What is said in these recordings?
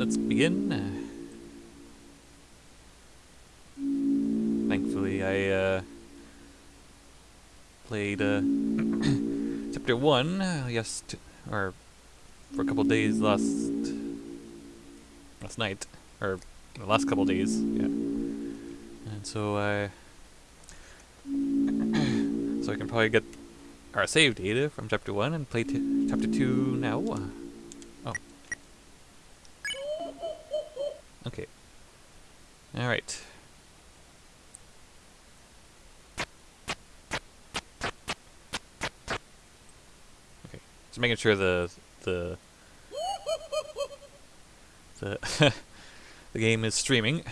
let's begin. Thankfully, I uh, played uh, chapter one uh, yes, or for a couple days last last night, or the last couple days, yeah. And so I, so I can probably get our save data from chapter one and play chapter two now. Okay. All right. Okay. Just making sure the the the the game is streaming.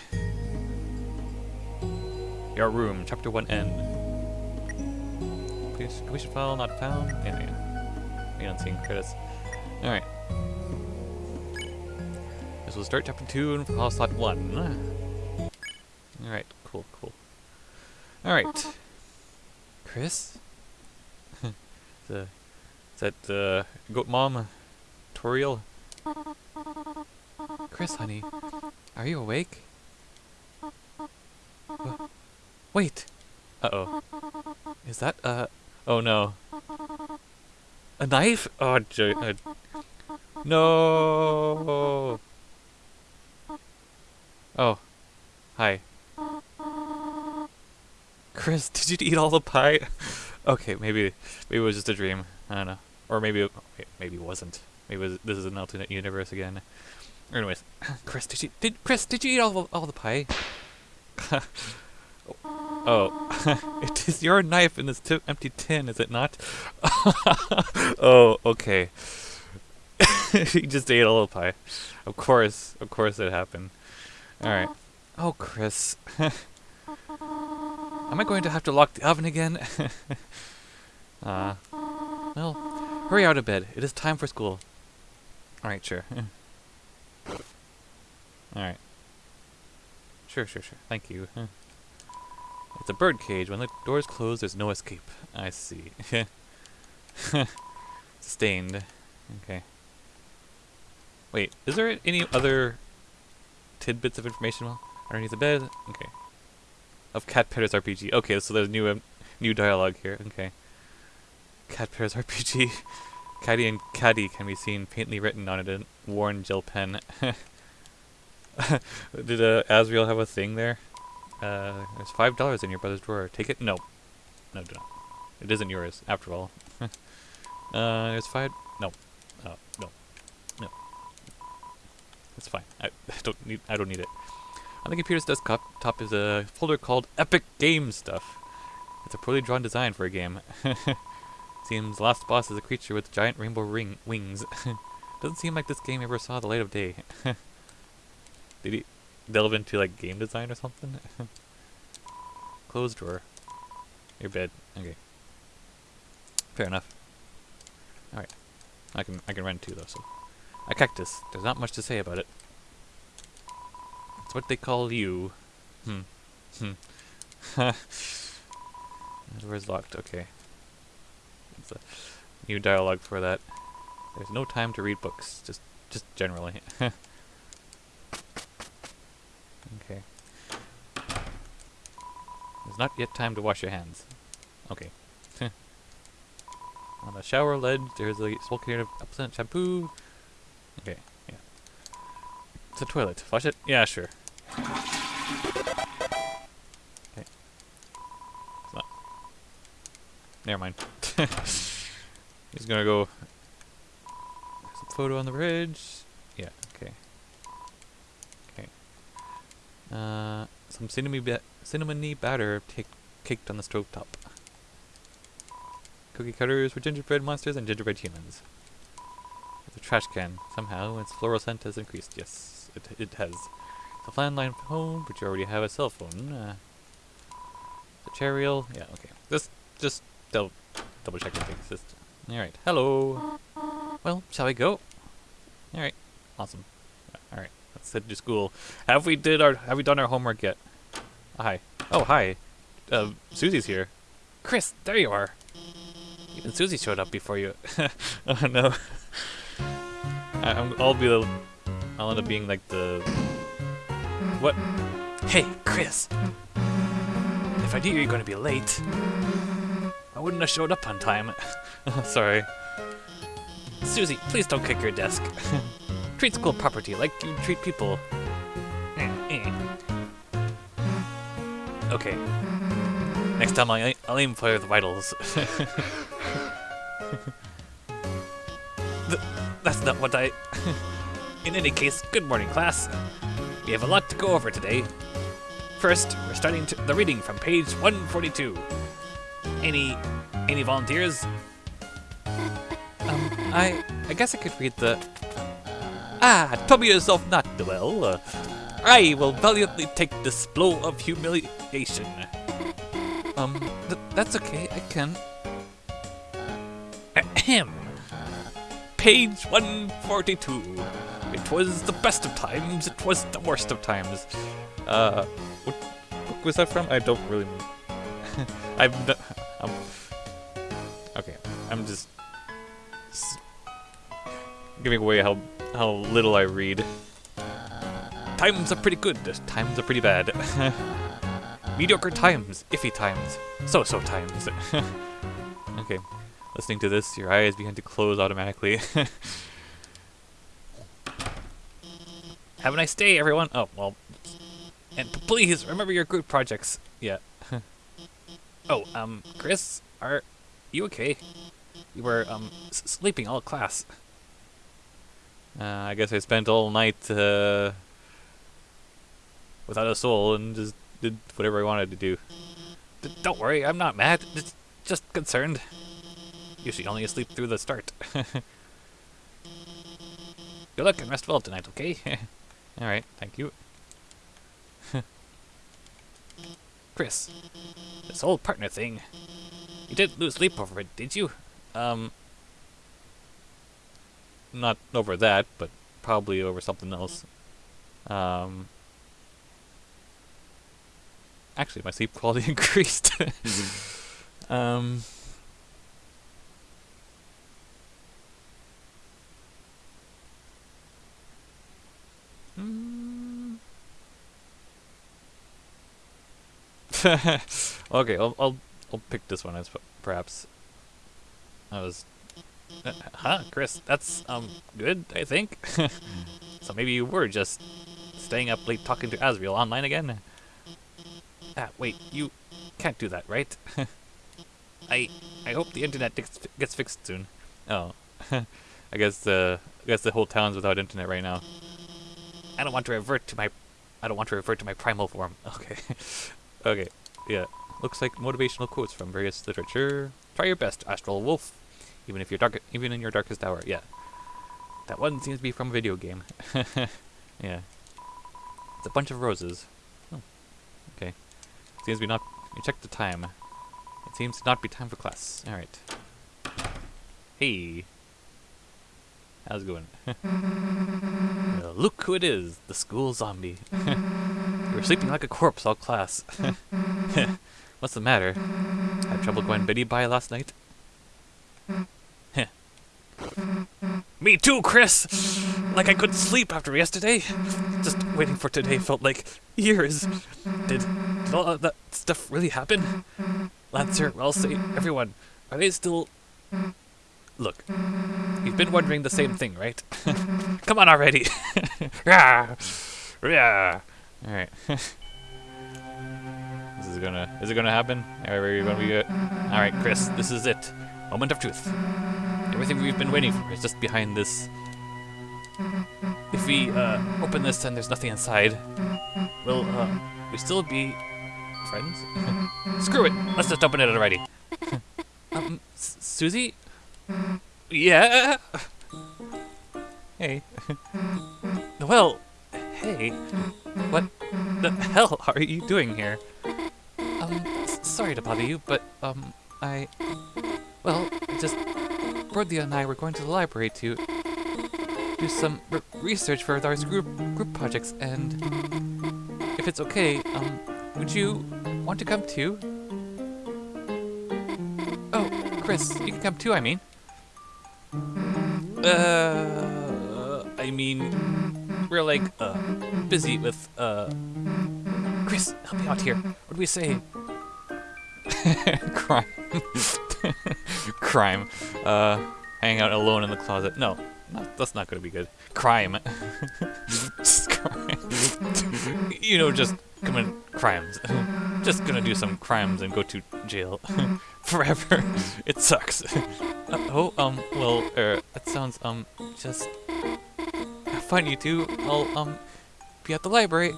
Your room, chapter one end. Please, completion file not found. Yeah, yeah. We don't see credits. All will start chapter two and file slot one. All right. Cool. Cool. All right. Kris. the is that uh, goat mom Toriel? Kris, honey, are you awake? Wait. Uh oh. Is that uh? Oh no. A knife? Oh, jo- uh, no. Oh. Hi. Kris, did you eat all the pie? okay, maybe maybe it was just a dream. I don't know. Or maybe it, maybe it wasn't. Maybe it was, this is an alternate universe again. Anyways, Kris, did you did Kris did you eat all the, all the pie? oh, it is your knife in this empty tin, is it not? oh, okay. he just ate all the pie. Of course, of course it happened. All right. Oh, Kris. Am I going to have to lock the oven again? Ah. well, hurry out of bed. It is time for school. Alright, sure. Alright. Sure, sure, sure. Thank you. It's a bird cage. When the doors close, there's no escape. I see. Sustained. Okay. Wait, is there any other tidbits of information well underneath the bed? Okay. Of Cat Petter's RPG. Okay, so there's new um, new dialogue here. Okay. Cat Petter's RPG. Caddy and Caddy can be seen faintly written on it in worn gel pen. Did uh, Asriel have a thing there? Uh, there's five dollars in your brother's drawer. Take it? No. No, do not. It isn't yours, after all. uh, there's five. No. No. No. It's fine. I, I don't need. I don't need it. On the computer's desktop top is a folder called Epic Game Stuff. It's a poorly drawn design for a game. Seems last boss is a creature with giant rainbow ring wings. Doesn't seem like this game ever saw the light of day. Did he delve into like game design or something? Closed drawer. Your bed. Okay. Fair enough. Alright. I can I can run two though, so. A cactus. There's not much to say about it. It's what they call you. Hmm. Hmm. door's locked, okay. A new dialogue for that. There's no time to read books, just just generally. okay. There's not yet time to wash your hands. Okay. On the shower ledge, there's a small container of Epsom shampoo. Okay, yeah. It's a toilet. Flush it? Yeah, sure. Okay. It's not. Never mind. He's gonna go. There's a photo on the bridge. Yeah. Okay. Okay. Uh, some cinnamon ba cinnamony batter caked on the stove top. Cookie cutters for gingerbread monsters and gingerbread humans. A trash can. Somehow its floral scent has increased. Yes, it it has. The landline phone, but you already have a cell phone. Uh, the chariel. Yeah. Okay. Just just double double checking things. Just all right. Hello. Well, shall we go? All right. Awesome. All right. Let's head to school. Have we did our have we done our homework yet? Hi. Oh, hi. Uh, Susie's here. Kris, there you are. Even Susie showed up before you. oh no. I, I'm, I'll be the I'll end up being like the... What? Hey, Kris! If I knew you were going to be late, I wouldn't have showed up on time. Sorry. Susie, please don't kick your desk. treat school property like you treat people. Eh, eh. okay. Next time I'll, I'll aim for the vitals. not what I... In any case, good morning, class. We have a lot to go over today. First, we're starting the reading from page 142. Any... any volunteers? Um, I... I guess I could read the... Ah, trouble yourself not, Noelle. Uh, I will valiantly take this blow of humiliation. Um, th that's okay, I can. Ahem. Page 142. It was the best of times, it was the worst of times. Uh, what book was that from? I don't really... I'm, I'm... Okay, I'm just... Giving away how, how little I read. Times are pretty good, times are pretty bad. Mediocre times, iffy times, so-so times. okay, listening to this, your eyes begin to close automatically. Have a nice day, everyone. Oh, well. And please, remember your group projects. Yeah. oh, um, Kris, are you okay? You were, um, sleeping all class. Uh, I guess I spent all night, uh, without a soul and just did whatever I wanted to do. D don't worry, I'm not mad. Just, just concerned. Usually only asleep through the start. Good luck and rest well tonight, okay? Alright, thank you. Kris, this whole partner thing. You didn't lose sleep over it, did you? Um, not over that, but probably over something else. Um, actually my sleep quality increased. um, hmm. okay, I'll, I'll I'll pick this one as perhaps. I was, uh, huh, Kris? That's um good, I think. so maybe you were just staying up late talking to Asriel online again. Ah, wait, you can't do that, right? I I hope the internet gets, gets fixed soon. Oh, I guess the I guess the whole town's without internet right now. I don't want to revert to my I don't want to revert to my primal form. Okay, okay, yeah. Looks like motivational quotes from various literature. Try your best, Astral Wolf. Even if you're dark, even in your darkest hour. Yeah. That one seems to be from a video game. yeah. It's a bunch of roses. Oh. Okay. Seems to be not. You check the time. It seems to not be time for class. All right. Hey. How's it going? look who it is, the school zombie. you were sleeping like a corpse all class. What's the matter? Had trouble going Betty by last night? Me too, Kris! Like I couldn't sleep after yesterday. Just waiting for today felt like years. Did, did all that stuff really happen? Lancer, Ralsei, everyone, are they still... Look, you've been wondering the same thing, right? Come on already! yeah, yeah. All right. this is gonna. Is it gonna happen? Are we gonna be? All right, Kris. This is it. Moment of truth. Everything we've been waiting for is just behind this. If we uh, open this and there's nothing inside, will uh, we still be friends? Screw it! Let's just open it already. um, Susie? Yeah? Hey. well, hey. What the hell are you doing here? Um, sorry to bother you, but, um, I... Well, just Berdly and I were going to the library to do some research for our group group projects, and if it's okay, um, would you want to come too? Oh, Kris, you can come too. I mean. Uh, I mean, we're like uh, busy with uh. Kris, help me out here. What do we say? Crime. Crime. Uh, hanging out alone in the closet. No, that's not gonna be good. Crime. Crime. you know, just commit crimes. Just gonna do some crimes and go to jail forever. it sucks. Uh, oh, um, well, er, that sounds, um, just fun, you two. I'll, um, be at the library.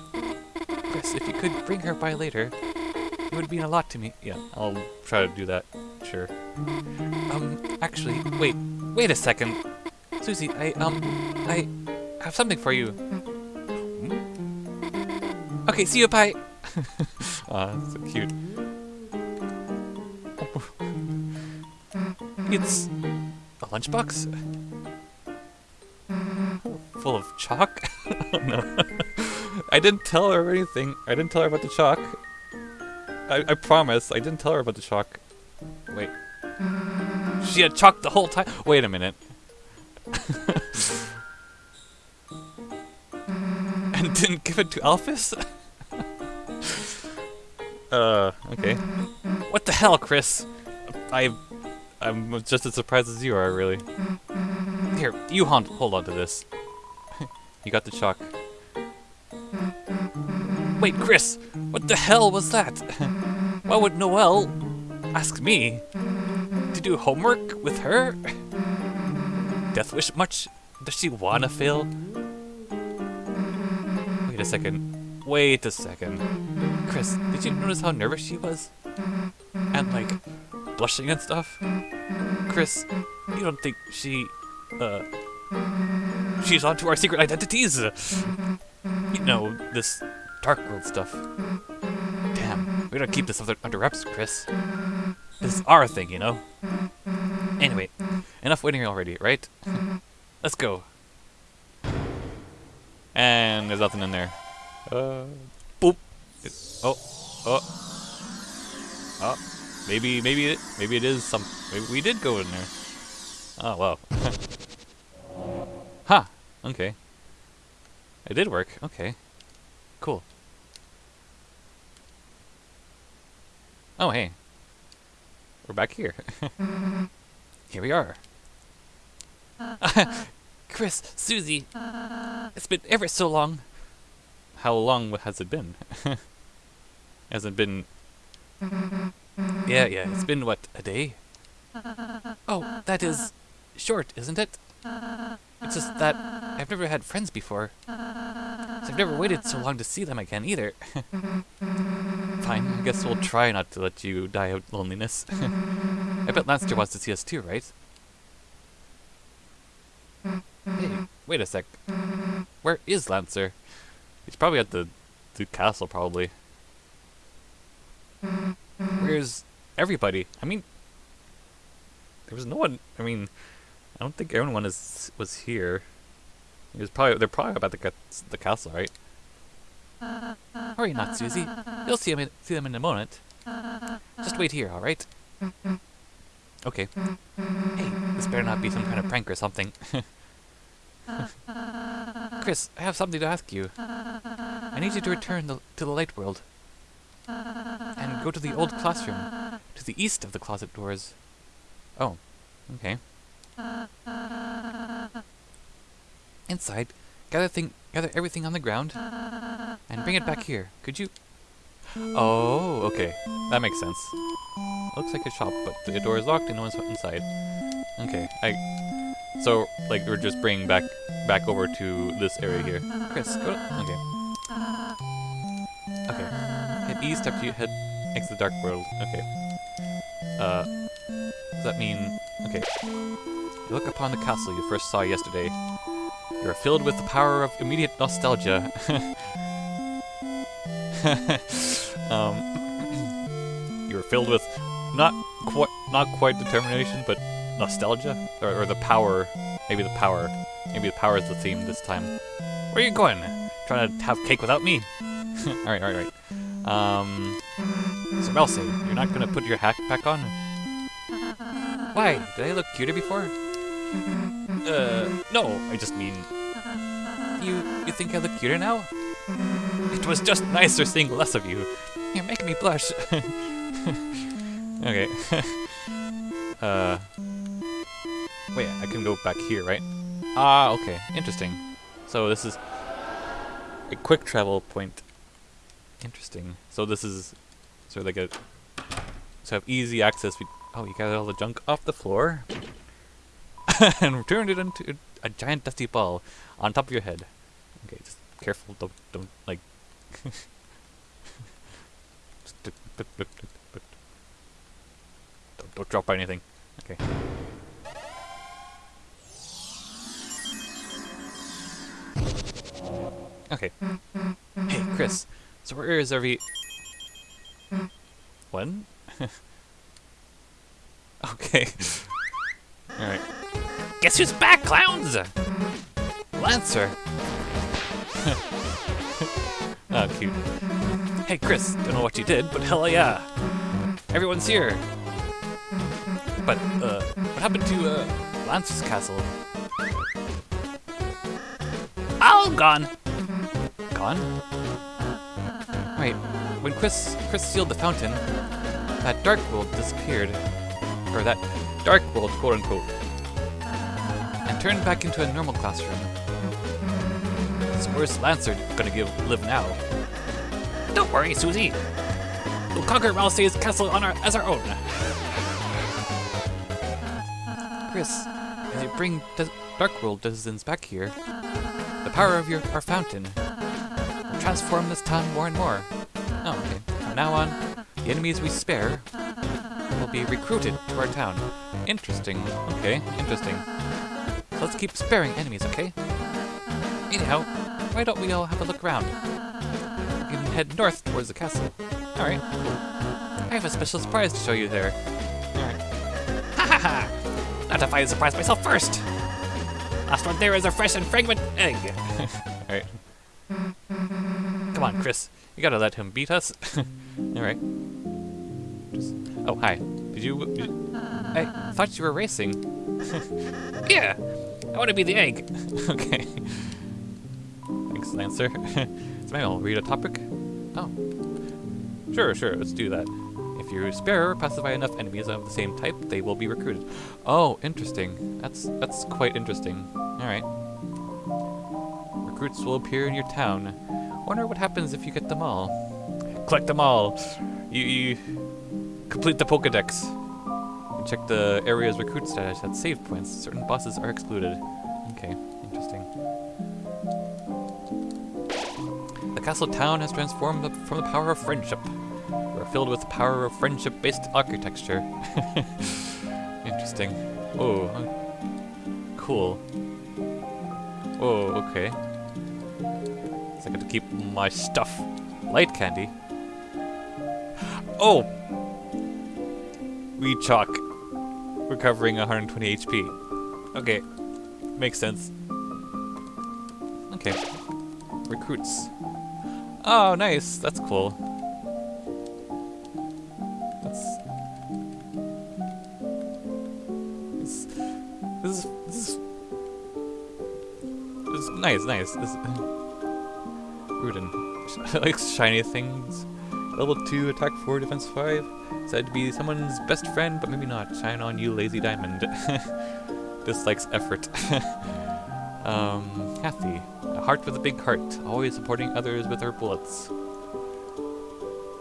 Kris, if you could bring her by later, it would mean a lot to me. Yeah, I'll try to do that. Sure. Um, actually, wait, wait a second. Susie, I, um, I have something for you. Okay, see you, bye. Aw, so cute. It's a lunchbox? Full of chalk? no. I didn't tell her anything. I didn't tell her about the chalk. I, I promise, I didn't tell her about the chalk. Wait. She had chalk the whole time? Wait a minute. and didn't give it to Alphys? Uh, okay. What the hell, Kris? I, I'm just as surprised as you are, really. Here, you hold, hold on to this. you got the chalk. Wait, Kris! What the hell was that? Why would Noelle ask me to do homework with her? Death Wish much? Does she wanna fail? Wait a second. Wait a second. Kris, did you notice how nervous she was? And like, blushing and stuff? Kris, you don't think she, uh, she's onto our secret identities? You know, this Dark World stuff. Damn, we gotta keep this under, under wraps, Kris. This is our thing, you know? Anyway, enough waiting already, right? Let's go. And there's nothing in there. Uh, boop. It, oh, oh. Oh, maybe, maybe it, maybe it is some, maybe we did go in there. Oh, wow. ha. okay. It did work, okay. Cool. Oh, hey. We're back here. here we are. Kris, Susie, it's been ever so long. How long has it been? has it been... Yeah, yeah, it's been, what, a day? Oh, that is short, isn't it? It's just that I've never had friends before. So I've never waited so long to see them again either. Fine, I guess we'll try not to let you die of loneliness. I bet Lancer wants to see us too, right? Hey, wait a sec. Where is Lancer? He's probably at the, the castle, probably. Where's everybody? I mean, there was no one. I mean, I don't think everyone is was here. It was probably they're probably about the the castle, right? Hurry not, Susie. You'll see them in, see them in a moment. Just wait here, all right? Okay. Hey, this better not be some kind of prank or something. Kris, I have something to ask you. I need you to return the, to the light world. And go to the old classroom, to the east of the closet doors. Oh, okay. Inside, gather thing, gather everything on the ground, and bring it back here. Could you? Oh, okay. That makes sense. Looks like a shop, but the door is locked and no one's inside. Okay, I... So, like, we're just bringing back back over to this area here. Kris, go... Okay. Okay. East after you head exit the dark world. Okay. Uh... Does that mean... Okay. You look upon the castle you first saw yesterday. You are filled with the power of immediate nostalgia. um, you are filled with not quite not quite determination, but nostalgia, or, or, the power. Maybe the power. Maybe the power is the theme this time. Where are you going? Trying to have cake without me? all right, all right, all right. Um, so Ralsei, you're not gonna put your hat back on? Why? Did I look cuter before? Uh, no, I just mean... You you think I look cuter now? It was just nicer seeing less of you. You're making me blush. okay. uh. Wait, I can go back here, right? Ah, okay. Interesting. So this is a quick travel point. Interesting. So this is sort of like a so have easy access. We, oh, you got all the junk off the floor and turned it into a giant dusty ball on top of your head. Okay, just careful. Don't don't like. don't, don't drop anything. Okay. Okay. Hey, Kris. So where is every... When? okay. Alright. Guess who's back, clowns? Lancer. oh, cute. Hey, Kris. Don't know what you did, but hell yeah. Everyone's here. But, uh, what happened to, uh, Lancer's castle? All gone gone? Wait, when Kris Kris sealed the fountain, that dark world disappeared. Or that dark world, quote unquote. And turned back into a normal classroom. So where's Lancer gonna give live now? Don't worry, Susie. We'll conquer Ralsei's castle on our, as our own. Kris, as you bring Dark World citizens back here, the power of your our fountain transform this town more and more. Oh, okay. From now on, the enemies we spare will be recruited to our town. Interesting. Okay, interesting. So let's keep sparing enemies, okay? Anyhow, why don't we all have a look around? We can head north towards the castle. Alright, I have a special surprise to show you there. Alright. Ha ha ha! Not if I surprise myself first! Last one there is a fresh and fragrant egg. Alright. Come on, Kris. You gotta let him beat us. Alright. Just... Oh, hi. Did you, did. I thought you were racing. yeah! I want to be the egg. okay. Thanks, Lancer. Smile, read a topic? Oh. Sure, sure, let's do that. If you spare or pacify enough enemies of the same type, they will be recruited. Oh, interesting. That's that's quite interesting. Alright. Recruits will appear in your town. I wonder what happens if you get them all. Collect them all. You, you complete the Pokedex. You check the area's recruit status at save points. Certain bosses are excluded. Okay, interesting. The castle town has transformed from the power of friendship. We're filled with power of friendship-based architecture. interesting. Oh, uh, cool. Oh, okay. I got to keep my stuff. Light candy. Oh! Weed chalk. Recovering 120 HP. Okay. Makes sense. Okay. Recruits. Oh, nice. That's cool. That's... This, this is... This is... This is nice, nice. This, Rudinn. likes shiny things. Level 2, attack 4, defense 5. Said to be someone's best friend, but maybe not. Shine on you, lazy diamond. Dislikes effort. um, Hathy. A heart with a big heart, always supporting others with her bullets.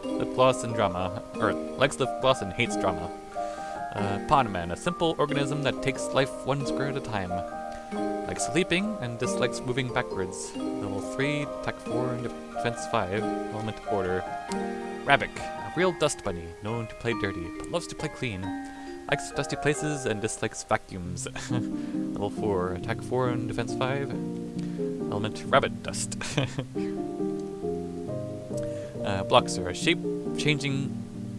Lip gloss and drama. Or, likes lip gloss and hates drama. Uh, Ponman, a simple organism that takes life one square at a time. Likes sleeping and dislikes moving backwards. Level 3, Tech 4, and Defense 5, Element Order. Rabbick, a real dust bunny, known to play dirty, but loves to play clean. Likes dusty places and dislikes vacuums. Level 4, Attack 4 and Defense 5. Element Rabbit Dust. uh, Bloxer, a shape-changing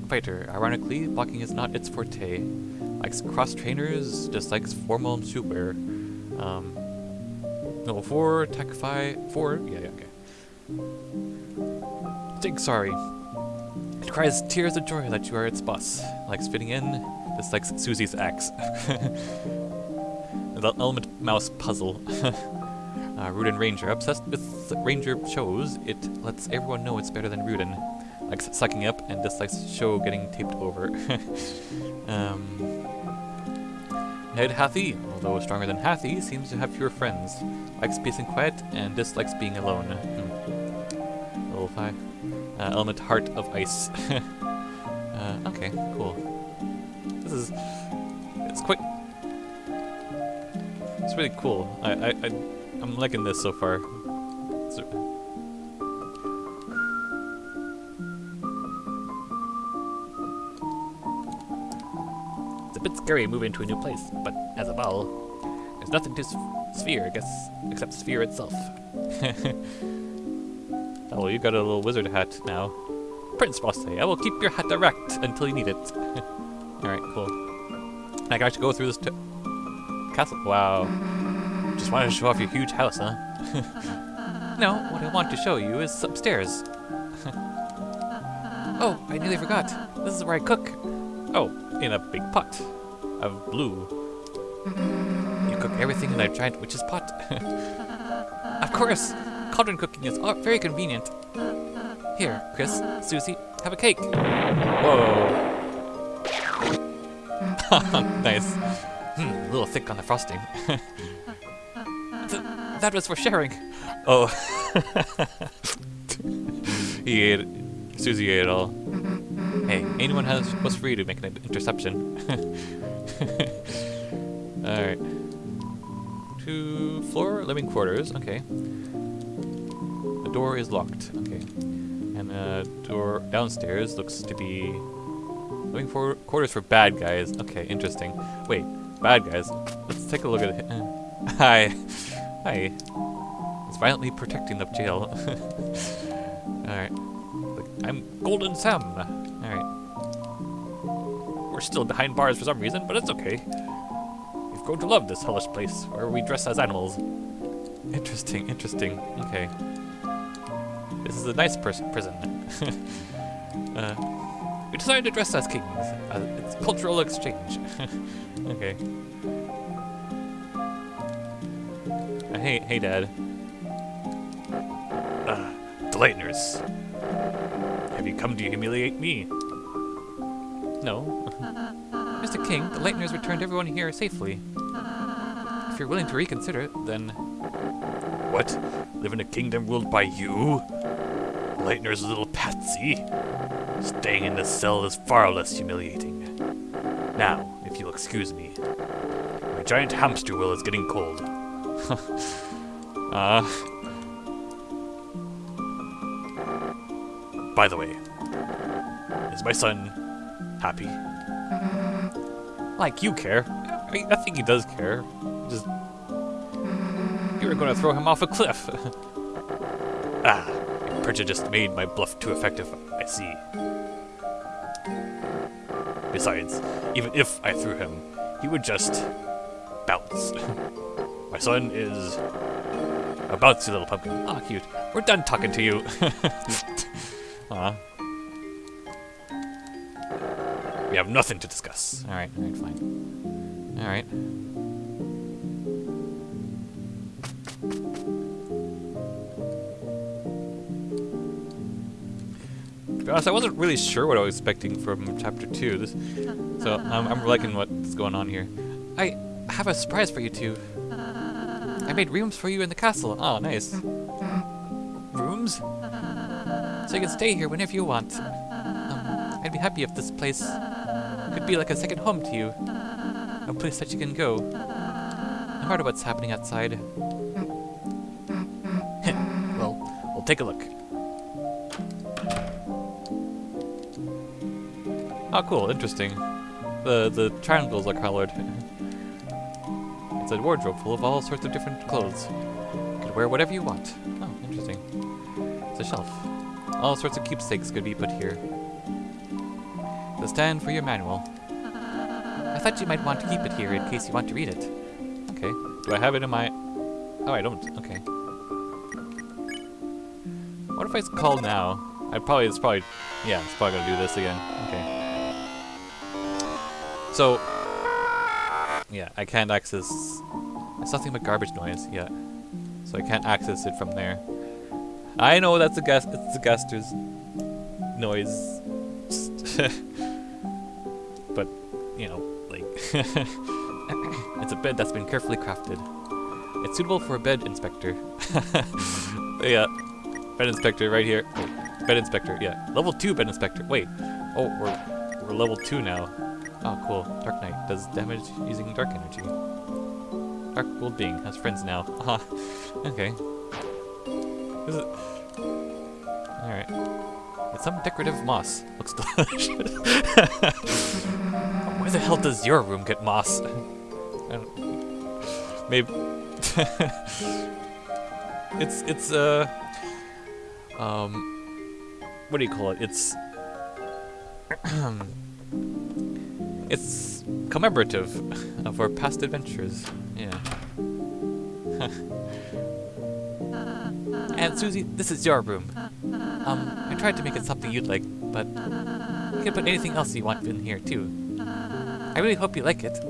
fighter. Ironically, blocking is not its forte. Likes cross trainers, dislikes formal shootwear. Um, level 4, attack 5, 4, yeah, yeah, okay. Jigsawry. It cries tears of joy that you are its boss. Likes fitting in, dislikes Susie's axe. the element mouse puzzle. Uh, Rudinn Ranger. Obsessed with Ranger shows, it lets everyone know it's better than Rudinn. Likes sucking up and dislikes show getting taped over. um, Head Hathy, although stronger than Hathy, seems to have fewer friends. Likes peace and quiet and dislikes being alone. Hmm. Level 5. Uh, element Heart of Ice. uh, okay, cool. This is... It's quite... It's really cool. I, I, I, I'm liking this so far. It's, It's a bit scary moving to a new place, but as a ball, there's nothing to Sphere, I guess, except Sphere itself. oh, well, you got a little wizard hat now. Prince Bosse, I will keep your hat erect until you need it. Alright, cool. I can actually go through this castle. Wow. Just wanted to show off your huge house, huh? no, what I want to show you is upstairs. oh, I nearly forgot. This is where I cook. Oh, in a big pot of blue. You cook everything in a giant witch's pot. of course, cauldron cooking is very convenient. Here, Kris, Susie, have a cake. Whoa. nice. Hmm, a little thick on the frosting. Th that was for sharing. Oh. he ate Susie ate it all. Hey, anyone has was free to make an interception. Alright. Two floor living quarters, okay. The door is locked, okay. And the door downstairs looks to be living for quarters for bad guys. Okay, interesting. Wait, bad guys. Let's take a look at it. Hi. Hi. It's violently protecting the jail. Alright. I'm Golden Sam. We're still behind bars for some reason, but it's okay. We've grown to love this hellish place, where we dress as animals. Interesting, interesting. Okay. This is a nice prison. uh, we decided to dress as kings. Uh, it's cultural exchange. okay. Uh, hey, hey, Dad. Uh, the Lightners. Have you come to humiliate me? No. Mr. King, the Lightners returned everyone here safely. If you're willing to reconsider, then... What? Live in a kingdom ruled by you? Lightner's little patsy? Staying in this cell is far less humiliating. Now, if you'll excuse me, my giant hamster wheel is getting cold. Ah. uh. By the way, is my son happy? Like you care. I, mean, I think he does care. Just you were going to throw him off a cliff. ah, just made my bluff too effective. I see. Besides, even if I threw him, he would just bounce. my son is a bouncy little pumpkin. Ah, oh, cute. We're done talking to you. Aw. We have nothing to discuss. Alright, alright, fine. Alright. To be honest, I wasn't really sure what I was expecting from chapter 2. This, so um, I'm liking what's going on here. I have a surprise for you two. I made rooms for you in the castle. Oh, nice. Rooms? So you can stay here whenever you want. Um, I'd be happy if this place could be like a second home to you. A place that you can go. No matter what's happening outside. well, we'll take a look. Oh, cool. Interesting. The the triangles are colored. it's a wardrobe full of all sorts of different clothes. You could wear whatever you want. Oh, interesting. It's a shelf. All sorts of keepsakes could be put here. Stand for your manual. I thought you might want to keep it here in case you want to read it. Okay. Do I have it in my... Oh, I don't. Okay. What if I call now? I probably, it's probably, yeah, it's probably gonna do this again. Okay. So, yeah, I can't access, it's nothing but garbage noise, yeah. so I can't access it from there. I know that's a guest. It's a guester's noise, it's a bed that's been carefully crafted. It's suitable for a bed inspector. yeah, bed inspector right here. Wait, bed inspector. Yeah, level two bed inspector. Wait, oh we're we're level two now. Oh, cool. Dark Knight does damage using dark energy. Dark World Being has friends now. Haha. Uh-huh. okay. Is it? Alright. It's some decorative moss. Looks delicious. Why the hell does your room get moss? Maybe. it's, it's, uh. Um. What do you call it? It's. It's commemorative of our past adventures. Yeah. and Susie, this is your room. Um, I tried to make it something you'd like, but you can put anything else you want in here too. I really hope you like it.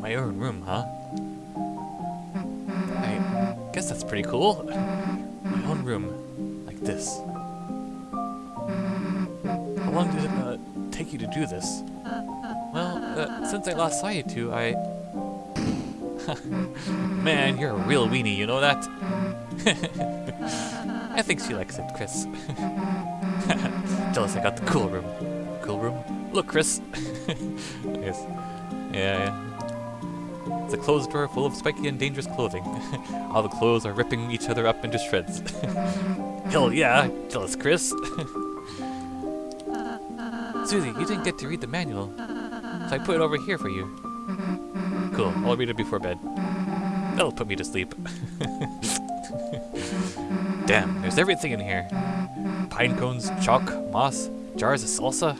My own room, huh? I guess that's pretty cool my own room, like this. How long did it uh, take you to do this? Well, uh, since I last saw you two, I... Man, you're a real weenie, you know that? I think she likes it, Kris. Jealous I got the cool room. Cool room? Look, Kris! yes. Yeah, yeah. It's a closed drawer full of spiky and dangerous clothing. All the clothes are ripping each other up into shreds. Hell yeah, jealous Kris. Susie, you didn't get to read the manual, so I put it over here for you. Cool, I'll read it before bed. That'll put me to sleep. Damn, there's everything in here. Pine cones, chalk, moss, jars of salsa,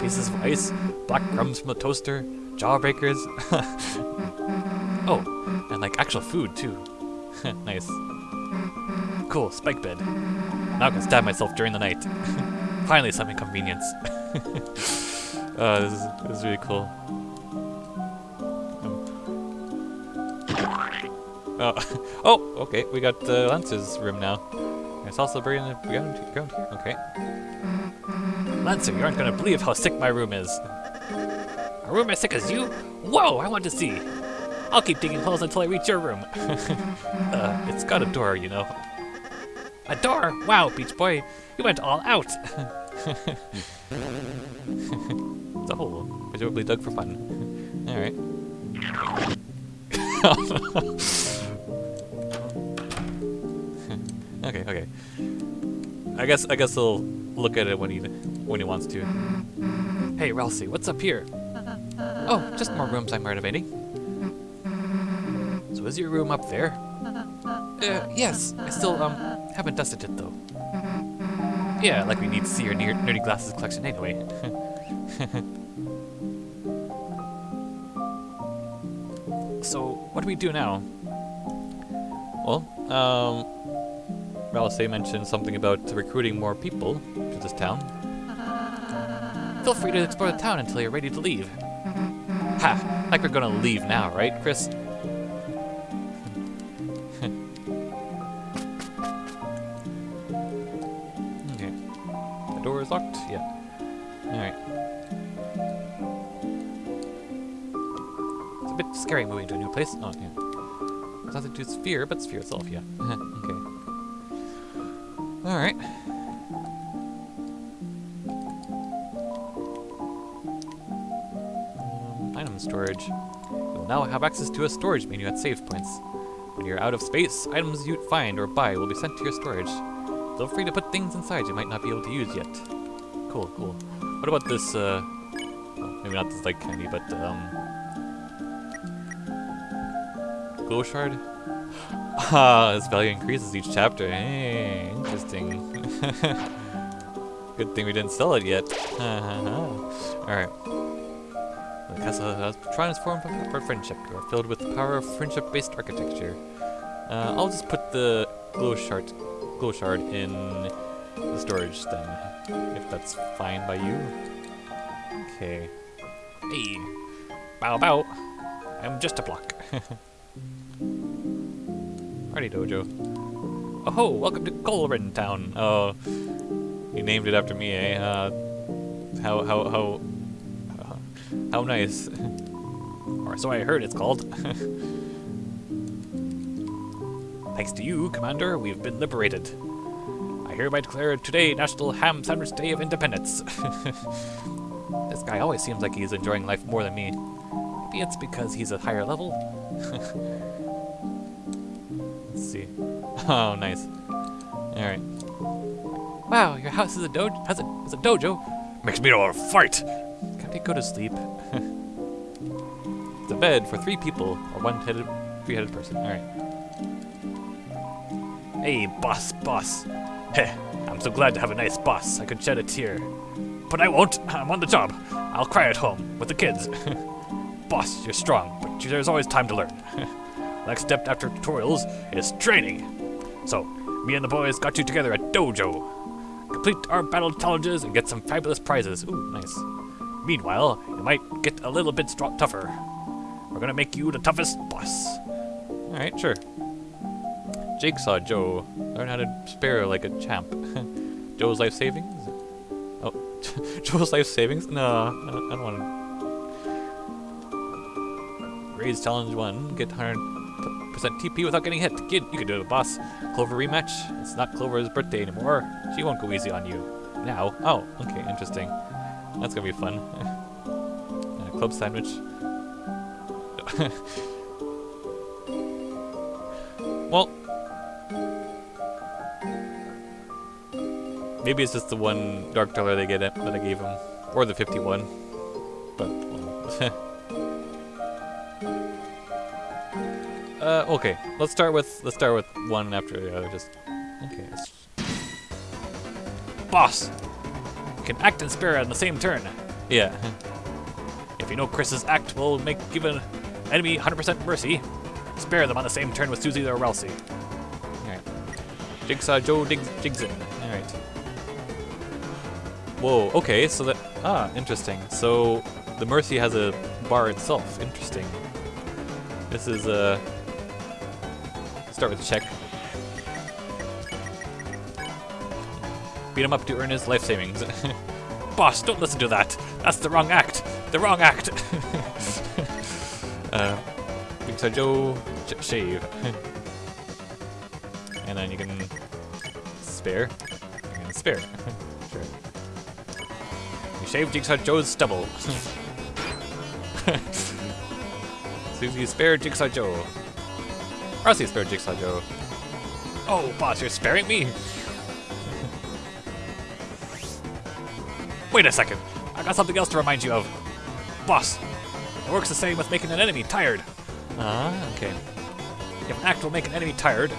pieces of ice, black crumbs from the toaster, jawbreakers. oh, and like actual food too. nice. Cool, spike bed. Now I can stab myself during the night. Finally some inconvenience. uh, this is, this is really cool. Oh, oh, okay, we got uh, Lance's room now. It's also a in the ground, ground here, okay. Lancer, you aren't gonna believe how sick my room is. A room as sick as you? Whoa, I want to see. I'll keep digging holes until I reach your room. uh, it's got a door, you know. A door? Wow, Beach Boy, you went all out. it's a hole, presumably dug for fun. Alright. Okay, okay. I guess I guess he'll look at it when he when he wants to. Hey, Ralsei, what's up here? Oh, just more rooms I'm renovating. So is your room up there? Uh, yes. I still, um, haven't dusted it, though. Yeah, like we need to see your ner nerdy glasses collection anyway. so, what do we do now? Well, um, Ralsei mentioned something about recruiting more people to this town. Feel free to explore the town until you're ready to leave. Ha! Like we're gonna leave now, right, Kris? okay. The door is locked? Yeah. Alright. It's a bit scary moving to a new place. Oh, yeah. It's nothing to Sphere, but Sphere itself, yeah. have access to a storage menu at save points. When you're out of space, items you find or buy will be sent to your storage. Feel free to put things inside you might not be able to use yet. Cool, cool. What about this, uh... Well, maybe not this light candy, but, um... Glow shard? Ah, this value increases each chapter. Hey, interesting. Good thing we didn't sell it yet. Alright. The castle has transformed for friendship. You are filled with the power of friendship-based architecture. Uh, I'll just put the glow shard, glow shard in the storage then, if that's fine by you. Okay. Hey, bow bow. I'm just a block. Party dojo. Oh, ho! welcome to Colrin Town. Oh, you named it after me, eh? Uh, how how how uh, how nice. or so I heard it's called. Thanks to you, Commander, we've been liberated. I hereby declare today National Ham Sandwich Day of Independence. this guy always seems like he's enjoying life more than me. Maybe it's because he's a higher level? Let's see. Oh, nice. Alright. Wow, your house is a dojo has a is a dojo. Makes me want to fight. They go to sleep? it's a bed for three people or one headed three headed person. Alright. Hey, boss, boss. Heh, I'm so glad to have a nice boss. I could shed a tear. But I won't. I'm on the job. I'll cry at home with the kids. boss, you're strong, but there's always time to learn. Next step after tutorials is training. So, me and the boys got you together at Dojo. Complete our battle challenges and get some fabulous prizes. Ooh, nice. Meanwhile, you might get a little bit tougher. We're gonna make you the toughest boss. Alright, sure. Jigsaw Joe. Learn how to spare like a champ. Joe's life savings? Oh, Joe's life savings? No, I don't, don't want to. Raise challenge one. Get 100% TP without getting hit. Kid, you can do it, boss. Clover rematch. It's not Clover's birthday anymore. She won't go easy on you. Now. Oh, okay, interesting. That's gonna be fun. a club sandwich. well, Maybe it's just the one dark dollar they get that I gave him, or the 51. But well. uh, okay. Let's start with let's start with one after the other. Just okay. Boss! You can act and spare on the same turn. Yeah. If you know Kris's act will make give an enemy 100% mercy, spare them on the same turn with Susie or Ralsei. All right. Jigsaw Joe Dig Jigson. All right. Whoa, okay, so that, ah, interesting. So, the Mercy has a bar itself, interesting. This is, uh, start with check. Beat him up to earn his life savings. Boss, don't listen to that. That's the wrong act. The wrong act. uh, Jigsaw Joe sh shave. and then you can spare. You can spare. sure. You shave Jigsaw Joe's stubble. Susie spare Jigsaw Joe. Ralsei spare Jigsaw Joe. Oh, boss, you're sparing me? Wait a second. I got something else to remind you of. Boss, it works the same with making an enemy tired. Ah, okay. If an act will make an enemy tired,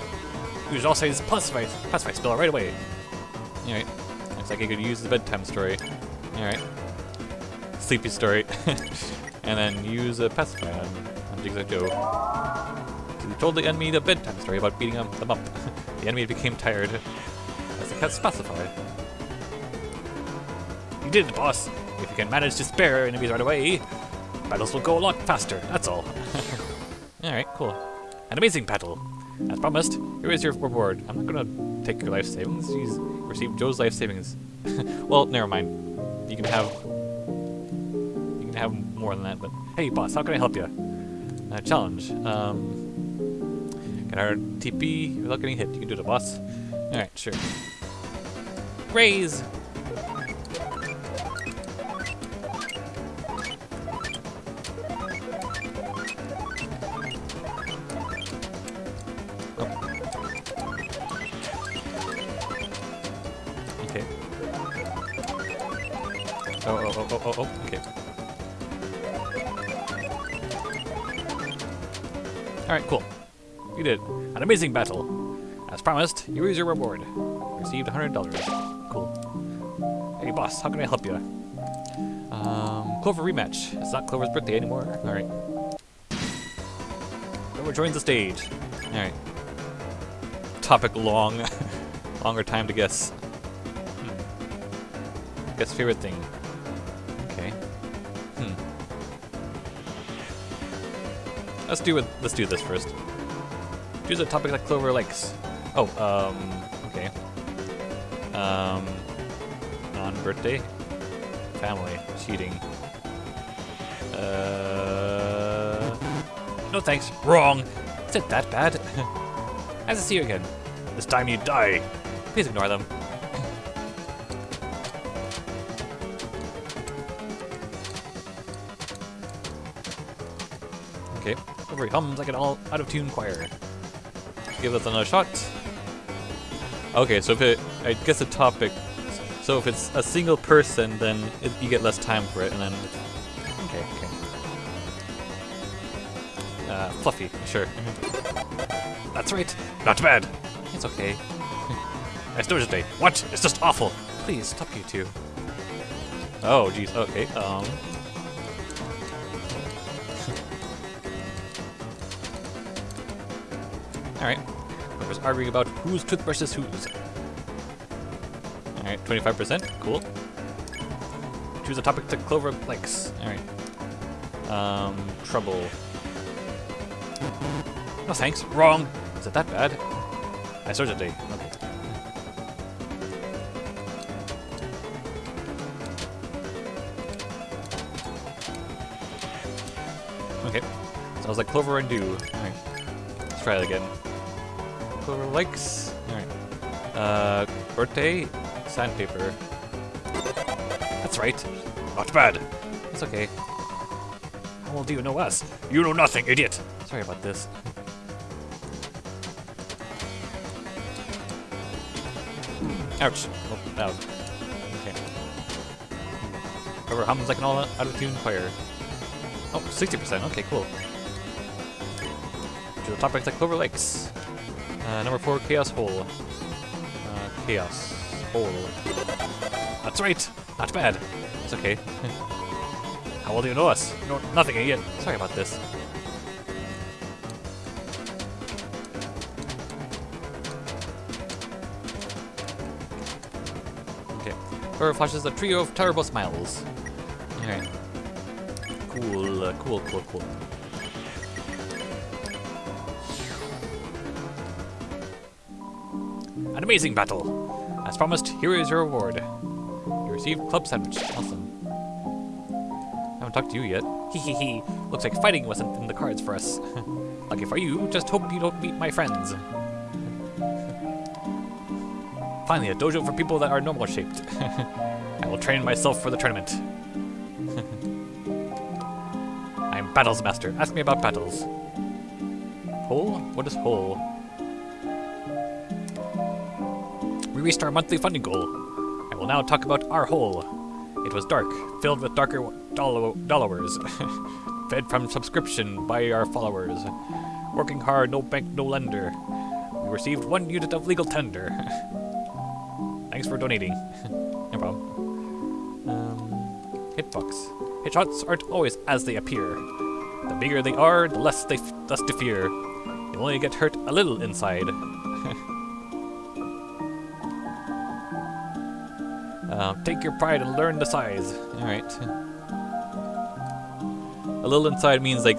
use Ralsei's pacify, pacify spell right away. Alright. Looks like I could use the bedtime story. Alright. Sleepy story. and then use a pacify on, on Jigsaw Joe. You told the enemy the bedtime story about beating them, them up. the enemy became tired. As the cat specified. Did boss. If you can manage to spare enemies right away, battles will go a lot faster, that's all. Alright, cool. An amazing battle. As promised, here is your reward. I'm not gonna take your life savings. You received Joe's life savings. well, never mind. You can have you can have more than that, but hey boss, how can I help you? Uh, challenge. Um, get our TP without getting hit. You can do it, boss. Alright, sure. Raise! Oh, oh, okay. Alright, cool. You did. An amazing battle. As promised, you is your reward. Received $100. Cool. Hey boss, how can I help you? Um, Clover rematch. It's not Clover's birthday anymore. Alright. Clover joins the stage. Alright. Topic long. Longer time to guess. Hmm. Guess favorite thing. Let's do it. Let's do this first. Choose a topic like Clover likes. Oh, um, okay. Um, non-birthday, family, cheating. Uh, no thanks. Wrong. Is it that bad? nice to see you again. This time you die. Please ignore them. He hums like an all out of tune choir. Give us another shot. Okay, so if it, I guess the topic, so if it's a single person, then it, you get less time for it, and then, okay, okay. Uh, fluffy, sure. That's right. Not bad. It's okay. It's Thursday. What? It's just awful. Please, stop you two. Oh, jeez, okay, um... Alright. Whoever's arguing about whose toothbrush is whose. Alright, 25%, cool. Choose a topic that Clover likes. Alright. Um, trouble. No thanks, wrong! Is it that bad? I searched day, okay. Okay. Sounds like Clover and Dew. Alright. Let's try it again. Clover likes. Alright. Uh, birthday? Sandpaper. That's right. Not bad. It's okay. How well do you know us? You know nothing, idiot. Sorry about this. Ouch. Oh, that. Okay. Clover hums like an all out of tune choir. Oh, 60%. Okay, cool. To the topics that Clover likes. Uh, number four, Chaos Hole. Uh, chaos Hole. That's right. Not bad. It's okay. How well do you know us? Know nothing, idiot. Sorry about this. Okay. Clover flashes a trio of terrible smiles. Alright. Cool, uh, cool, cool, cool. Amazing battle. As promised, here is your reward. You received club sandwich. Awesome. I haven't talked to you yet. Hee hee hee. Looks like fighting wasn't in the cards for us. Lucky for you, just hope you don't meet my friends. Finally, a dojo for people that are normal shaped. I will train myself for the tournament. I'm Battles Master. Ask me about battles. Hole? What is hole? Reached our monthly funding goal. I will now talk about our hole. It was dark, filled with darker dollar dollars, fed from subscription by our followers. Working hard, no bank, no lender. We received one unit of legal tender. Thanks for donating. no problem. Um, hitbox. Headshots aren't always as they appear. The bigger they are, the less they less to fear. You only get hurt a little inside. Uh, take your pride and learn the size. Alright. A little inside means like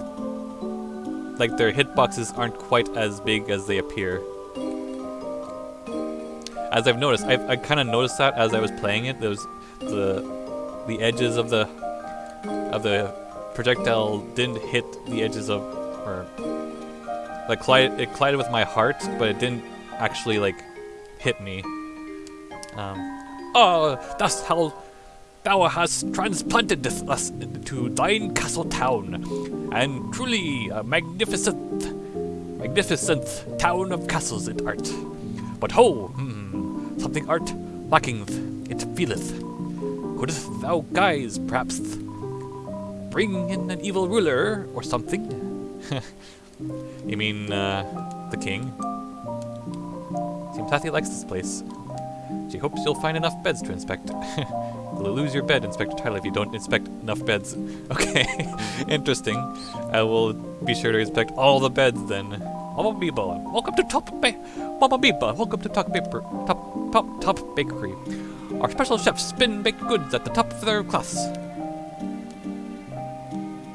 like their hitboxes aren't quite as big as they appear. As I've noticed, I've, I kind of noticed that as I was playing it. Those the the edges of the of the projectile didn't hit the edges of or like collide, it collided with my heart, but it didn't actually like hit me. Um, Oh, thus how thou hast transplanted us into thine castle town, and truly a magnificent, magnificent town of castles it art. But ho, hmm, something art lacking, it feeleth. Couldst thou guise, perhaps, bring in an evil ruler or something? you mean uh, the king? Seems Hathy likes this place. She hopes you'll find enough beds to inspect. you'll lose your bed, Inspector Tyler, if you don't inspect enough beds. Okay, interesting. I will be sure to inspect all the beds then. Mama Biba, welcome to Top ba Mama Biba, welcome to Top Paper, Top Top Top Bakery. Our special chefs spin baked goods at the top of their class.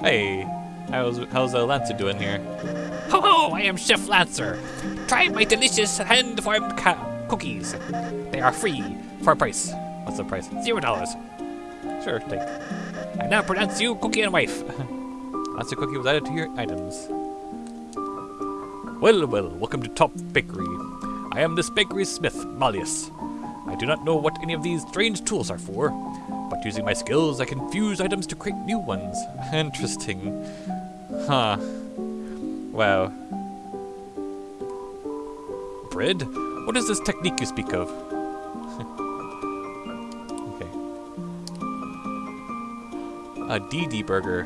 Hey, How's how's uh, Lancer doing here? Ho ho! I am Chef Lancer. Try my delicious hand-formed ca- cookies. They are free for a price. What's the price? Zero dollars. Sure, take. I now pronounce you cookie and wife. Lancer cookie was added to your items. Well, well, welcome to Top Bakery. I am this bakery's smith, Malleus. I do not know what any of these strange tools are for, but using my skills, I can fuse items to create new ones. Interesting. Huh. Wow. Bread? What is this technique you speak of? Okay. A DD burger.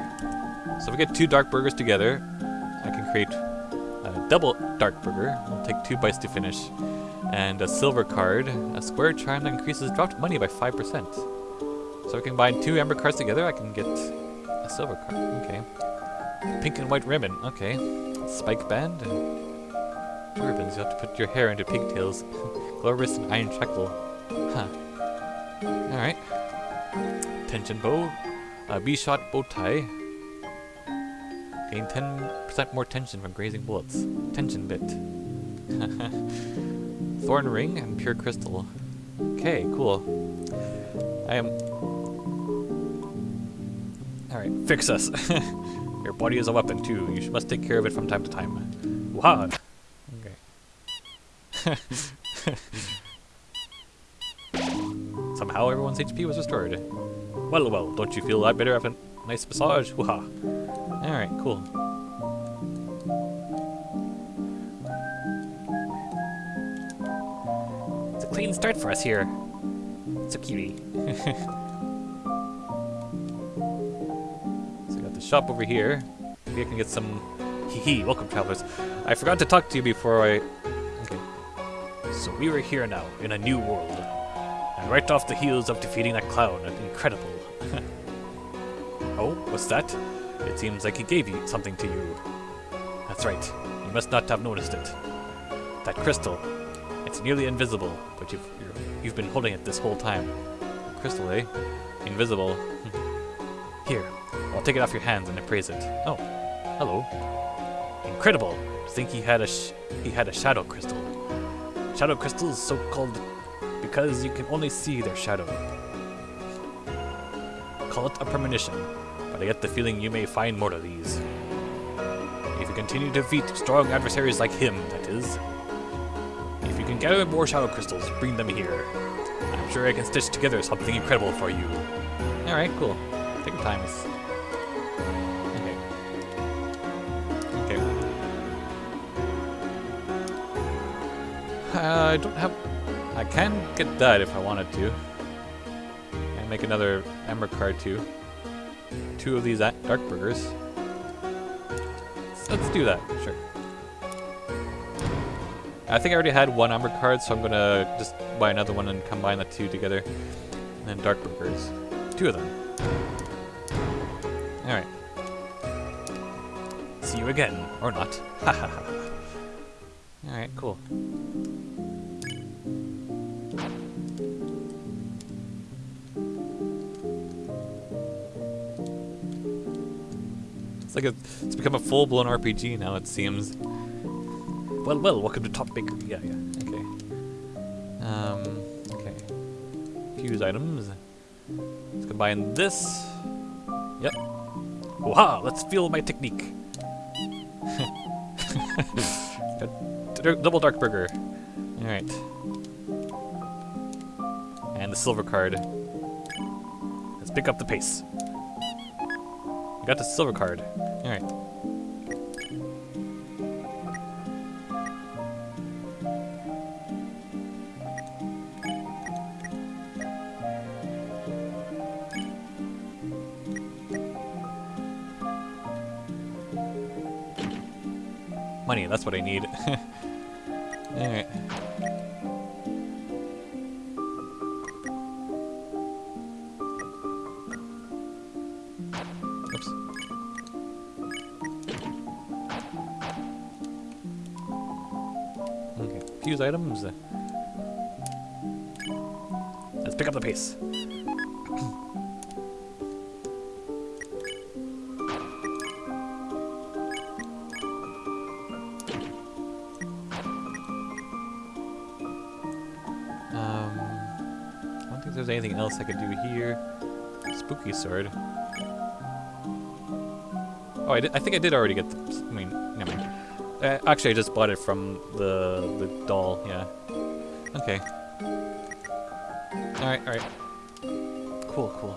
So if we get two dark burgers together, I can create a double dark burger. It'll take two bites to finish. And a silver card, a square charm that increases dropped money by 5%. So if I combine two amber cards together, I can get a silver card. Okay. Pink and white ribbon. Okay. Spike band. Two ribbons. You have to put your hair into pigtails. Glorious and iron shackle. Huh. Alright. Tension bow. A B-shot bow tie. Gain 10% more tension from grazing bullets. Tension bit. Thorn ring and pure crystal. Okay, cool. I am. Alright, fix us. Your body is a weapon too. You must take care of it from time to time. Wow. Somehow everyone's HP was restored. Well, well, don't you feel a lot better after a nice massage? Woo-ha. Alright, cool. It's a clean start for us here. So cutie. So I got the shop over here. Maybe I can get some... Hee hee, welcome travelers. I forgot to talk to you before I... So we were here now, in a new world. And right off the heels of defeating that clown, incredible. oh, what's that? It seems like he gave you something to you. That's right, you must not have noticed it. That crystal, it's nearly invisible, but you've, you've been holding it this whole time. Crystal, eh? Invisible. Here, I'll take it off your hands and appraise it. Oh, hello. Incredible! To think he had a he had a shadow crystal. Shadow crystals so called because you can only see their shadow. Call it a premonition, but I get the feeling you may find more of these. If you continue to defeat strong adversaries like him, that is. If you can gather more shadow crystals, bring them here. I'm sure I can stitch together something incredible for you. Alright, cool. Take your time. Uh, I don't have... I can get that if I wanted to. And make another Amber card too. Two of these Dark Burgers. Let's do that, sure. I think I already had one Amber card, so I'm gonna just buy another one and combine the two together. And then Dark Burgers. Two of them. Alright. See you again, or not. Ha ha ha. Alright, cool. It's like a, it's become a full-blown RPG now, it seems. Well, well, welcome to Top Bakery. Yeah, yeah. Okay. Um, okay. Fuse items. Let's combine this. Yep. Waha, let's feel my technique. Double dark burger. Alright. And the silver card. Let's pick up the pace. I got the silver card. Alright. Money, that's what I need. There's anything else I could do here. Spooky sword. Oh, I, did, I think I did already get the. I mean, never mind. Uh, actually, I just bought it from the the doll. Yeah. Okay. All right. All right. Cool. Cool.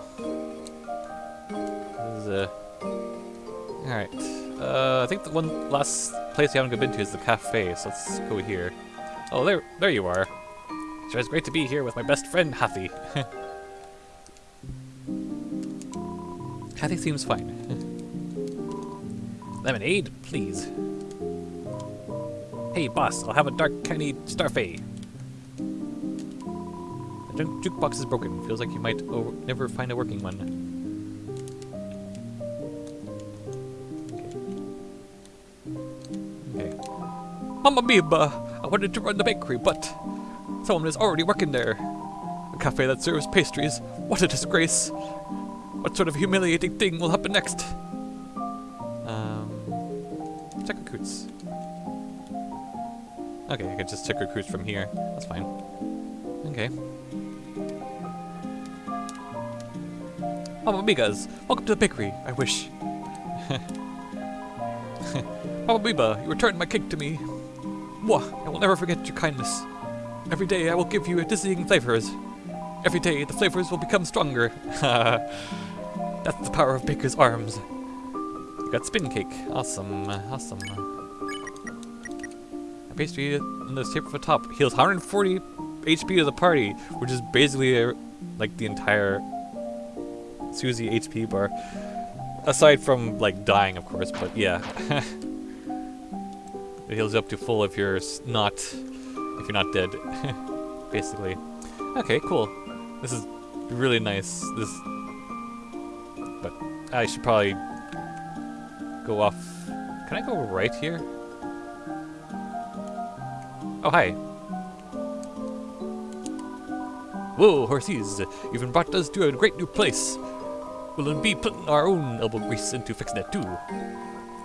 This is uh. All right. Uh, I think the one last place we haven't been to is the cafe. So let's go here. Oh, there, there you are. Sure, it's great to be here with my best friend Hathy. Hathy seems fine. Lemonade, please. Hey, boss, I'll have a dark candy starfay. The ju- jukebox is broken. Feels like you might never find a working one. Mamma mia! I wanted to run the bakery, but someone is already working there. A cafe that serves pastries. What a disgrace! What sort of humiliating thing will happen next? Um, check recruits. Okay, I can just check recruits from here. That's fine. Okay. Mama Migas, welcome to the bakery. I wish. Mama Biba, you returned my cake to me. Mwah, I will never forget your kindness. Every day I will give you a dizzying flavors. Every day the flavors will become stronger. That's the power of Baker's arms. You got spin cake. Awesome, awesome. A pastry in the shape of a top heals 140 HP to the party, which is basically uh like the entire Susie HP bar. Aside from like dying, of course, but yeah. it heals up to full if you're not you're not dead, basically. Okay, cool. This is really nice. This, but I should probably go off. Can I go right here? Oh, hi. Whoa, horses! You've brought us to a great new place. We'll be putting our own elbow grease into fixing it too.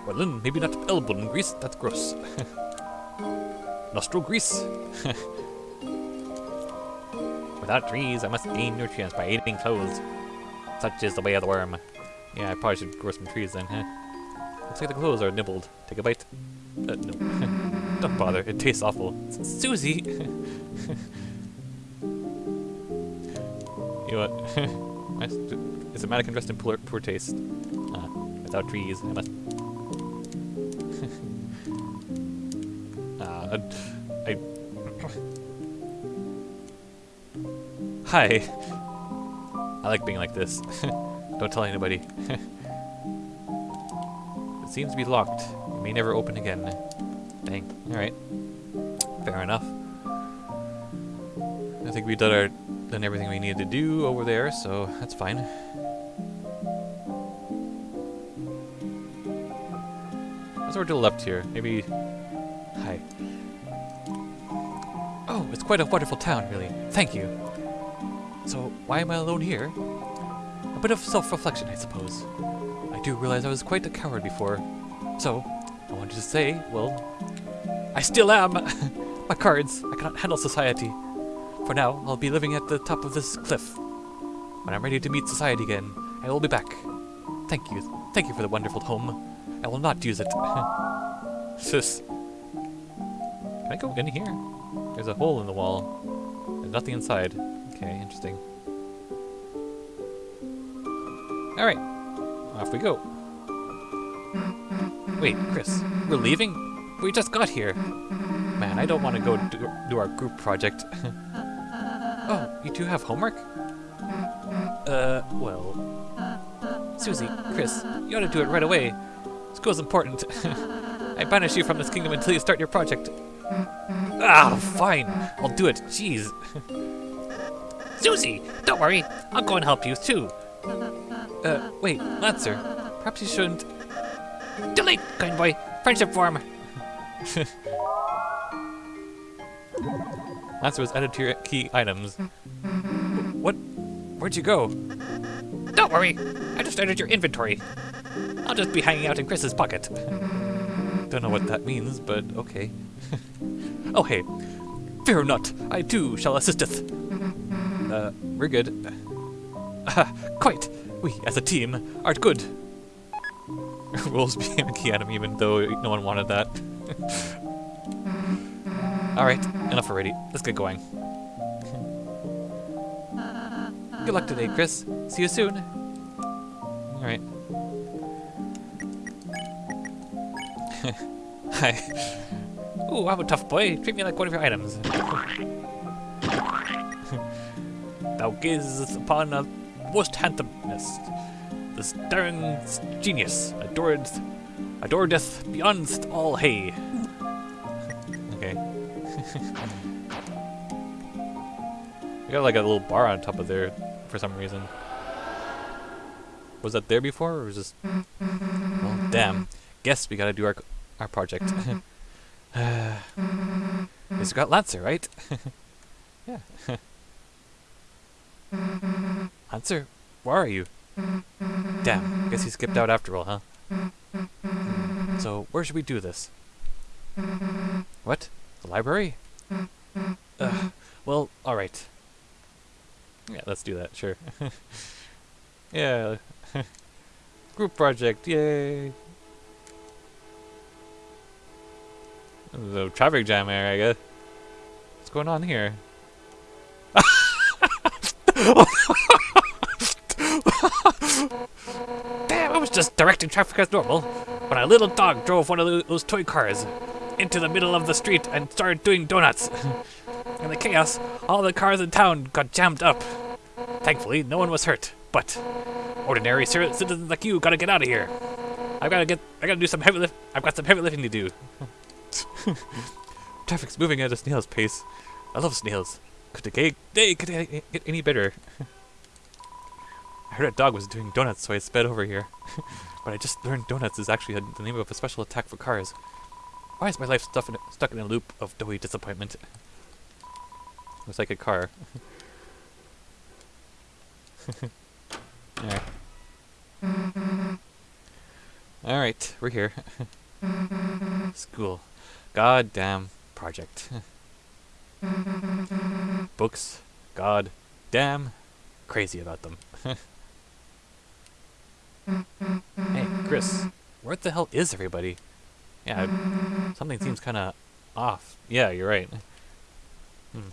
Well then, maybe not elbow grease, that's gross. Nostril grease? Without trees, I must gain nutrients by eating clothes. Such is the way of the worm. Yeah, I probably should grow some trees then, huh? Looks like the clothes are nibbled. Take a bite. Uh, no. Don't bother, it tastes awful. Susie! you know what? It's a mannequin dressed in poor, poor taste. Ah, without trees, I must... Ah, I... Hi. I like being like this. Don't tell anybody. it seems to be locked. It may never open again. Dang. Alright. Fair enough. I think we've done our done everything we needed to do over there, so that's fine. Let's to the left here. Maybe Oh, it's quite a wonderful town, really. Thank you. So, why am I alone here? A bit of self-reflection, I suppose. I do realize I was quite a coward before. So, I wanted to say, well, I still am! My cards, I cannot handle society. For now, I'll be living at the top of this cliff. When I'm ready to meet society again, I will be back. Thank you. Thank you for the wonderful home. I will not use it. Sis. Can I go in here? There's a hole in the wall. There's nothing inside. Okay, interesting. Alright. Off we go. Wait, Kris, we're leaving? We just got here. Man, I don't want to go do, do our group project. oh, you two have homework? Uh, well... Susie, Kris, you ought to do it right away. School's important. I banish you from this kingdom until you start your project. Ah, fine. I'll do it. Jeez. Susie, don't worry. I'll go and help you too. Uh, wait, Lancer. Perhaps you shouldn't. Delete, kind boy. Friendship form. Lancer was added to your key items. What? Where'd you go? Don't worry. I just entered your inventory. I'll just be hanging out in Kris's pocket. Don't know what that means, but okay. Oh, hey. Fear not, I too shall assisteth. Uh, we're good. Quite. We, as a team, are good. Became a key item even though no one wanted that. Alright, enough already. Let's get going. Good luck today, Kris. See you soon. Alright. Hi. Ooh, I'm a tough boy. Treat me like one of your items. Thou gazest upon a most handsomeness. The staring genius, adored, adoredeth beyond all hay. Okay. we got like a little bar on top of there for some reason. Was that there before, or was this? Well, damn. Guess we gotta do our our project. uh, it's got Lancer, right? yeah. Lancer, where are you? Damn. Guess he skipped out after all, huh? So where should we do this? What? The library? Ugh. Well, alright. Yeah, let's do that, sure. yeah. Group project, yay! The traffic jam here, I guess. What's going on here? Damn, I was just directing traffic as normal when a little dog drove one of those toy cars into the middle of the street and started doing donuts. in the chaos, all the cars in town got jammed up. Thankfully, no one was hurt, but ordinary citizens like you gotta get out of here. I've gotta get. I gotta do some heavy lift. I've got some heavy lifting to do. Traffic's moving at a snail's pace. I love snails. Could the day could get any better? I heard a dog was doing donuts, so I sped over here. but I just learned donuts is actually the name of a special attack for cars. Why is my life stuff in, stuck in a loop of doughy disappointment? Looks like a car. Alright. Alright, we're here. School. God damn project. Books. God damn crazy about them. hey, Kris, where the hell is everybody? Yeah, something seems kind of off. Yeah, you're right. Hmm.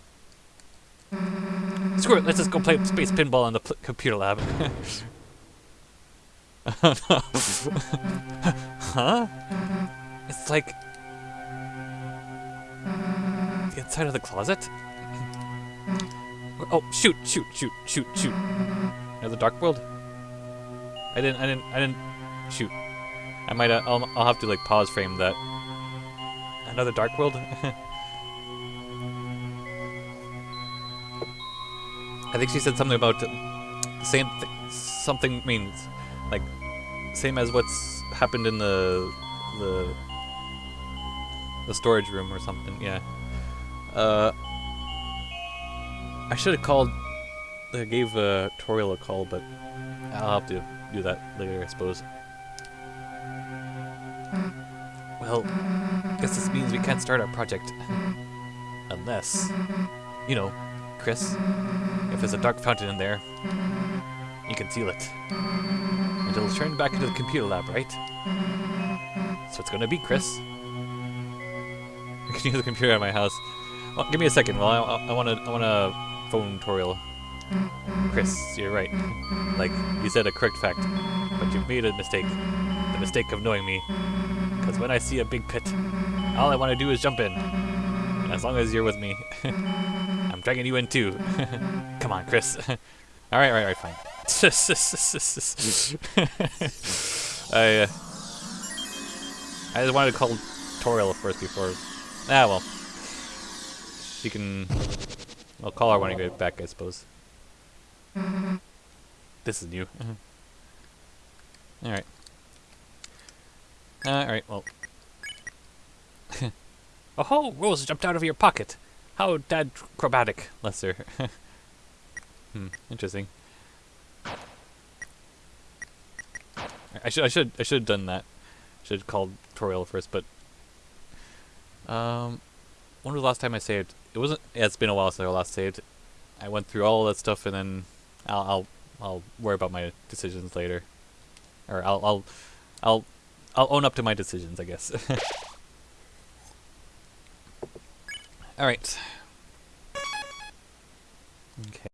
Screw it. Let's just go play space pinball in the computer lab. huh? It's like the inside of the closet. Oh, shoot, shoot, shoot, shoot, shoot. Another dark world. I didn't, I didn't, I didn't. Shoot. I might, uh, I'll, I'll have to like pause frame that. Another dark world. I think she said something about same th- something means like same as what's happened in the the the storage room or something. Yeah. Uh, I should have called. I gave uh, Toriel a call, but I'll have to do that later, I suppose. Well, guess this means we can't start our project unless, you know, Kris. If there's a dark fountain in there, you can seal it. And it'll turn back into the computer lab, right? So it's gonna be Kris. Can use the computer at my house. Well, give me a second. Well, I, I, I wanna, I wanna phone Toriel. Kris, you're right. Like, you said a correct fact, but you've made a mistake. The mistake of knowing me. Because when I see a big pit, all I want to do is jump in. As long as you're with me. I'm dragging you in too. Come on, Kris. alright, alright, alright, fine. I, uh, I just wanted to call Toriel first before. Ah, well. She can. I'll call her when I get back, I suppose. This is new. Alright. Uh, Alright, well. Oh ho! Rose jumped out of your pocket. How dad acrobatic. Lesser. hmm, interesting. I should I should I should have done that. Should have called Toriel first, but um when was the last time I saved? It wasn't yeah, it's been a while since I last saved. I went through all that stuff, and then I'll I'll I'll worry about my decisions later, or I'll I'll I'll I'll own up to my decisions, I guess. all right. Okay.